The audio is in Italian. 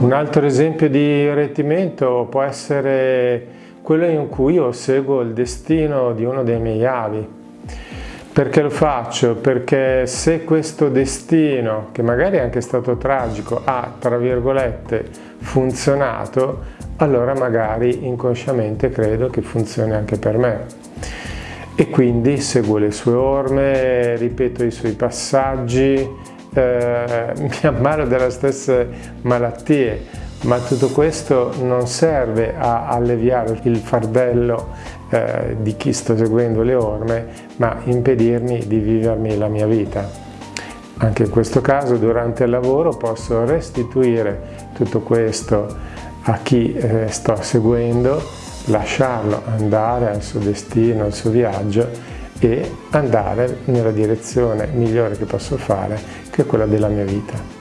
Un altro esempio di rettimento può essere quello in cui io seguo il destino di uno dei miei avi. Perché lo faccio? Perché se questo destino, che magari è anche stato tragico, ha, tra virgolette, funzionato, allora magari inconsciamente credo che funzioni anche per me. E quindi seguo le sue orme, ripeto i suoi passaggi, eh, mi ammalo delle stesse malattie, ma tutto questo non serve a alleviare il fardello eh, di chi sto seguendo le orme, ma impedirmi di vivermi la mia vita. Anche in questo caso durante il lavoro posso restituire tutto questo a chi eh, sto seguendo, lasciarlo andare al suo destino, al suo viaggio e andare nella direzione migliore che posso fare, che è quella della mia vita.